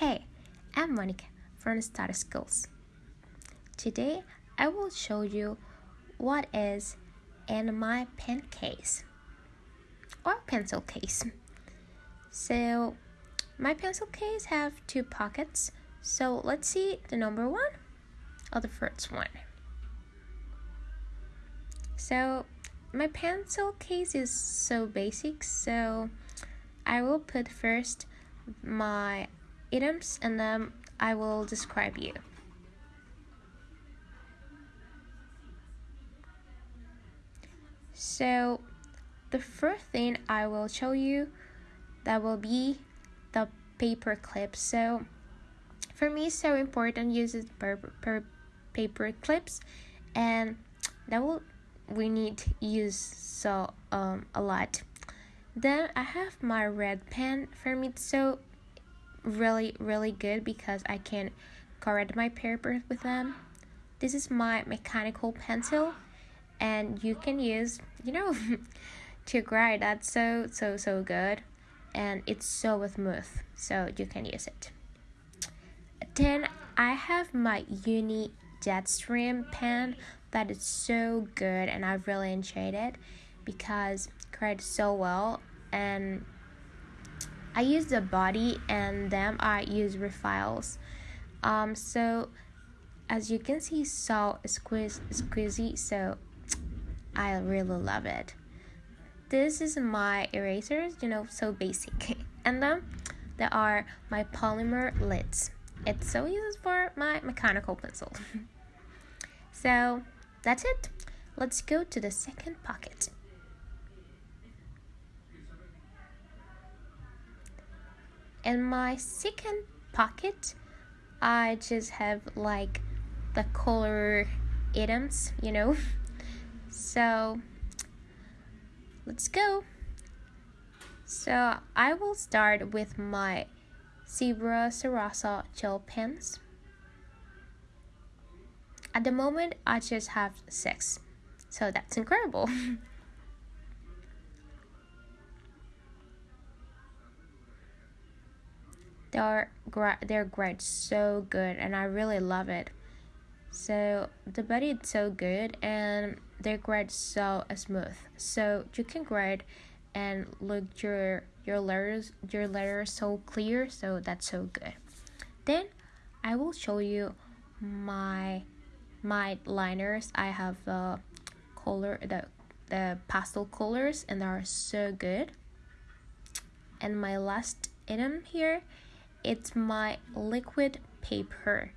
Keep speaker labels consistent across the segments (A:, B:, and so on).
A: Hey, I'm Monica from Starter Skills. Today I will show you what is in my pen case or pencil case. So my pencil case have two pockets. So let's see the number one or the first one. So my pencil case is so basic so I will put first my items and then I will describe you. So the first thing I will show you that will be the paper clips. So for me so important use per, per paper clips and that will we need use so um a lot. Then I have my red pen for me so really really good because I can correct my paper with them. This is my mechanical pencil and you can use you know to write that's so so so good and it's so smooth so you can use it. Then I have my uni Jetstream pen that is so good and I've really enjoyed it because it writes so well and I use the body and then I use refiles. Um, so as you can see, so squeeze, squeezy, so I really love it. This is my erasers, you know, so basic. And then there are my polymer lids. It's so used for my mechanical pencil. so that's it. Let's go to the second pocket. In my second pocket I just have like the color items you know? So let's go. So I will start with my Zebra Sarasa gel pens. At the moment I just have six. So that's incredible they're they're great so good and i really love it. So the body is so good and they're great so smooth. So you can grade and look your your letters your letters so clear so that's so good. Then i will show you my my liners. I have the color the the pastel colors and they are so good. And my last item here it's my liquid paper.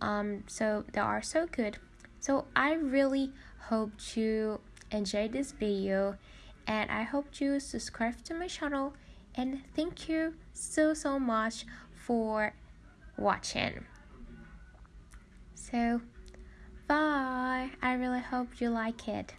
A: Um so they are so good. So i really hope you enjoy this video and i hope you subscribe to my channel and thank you so so much for watching. So bye. I really hope you like it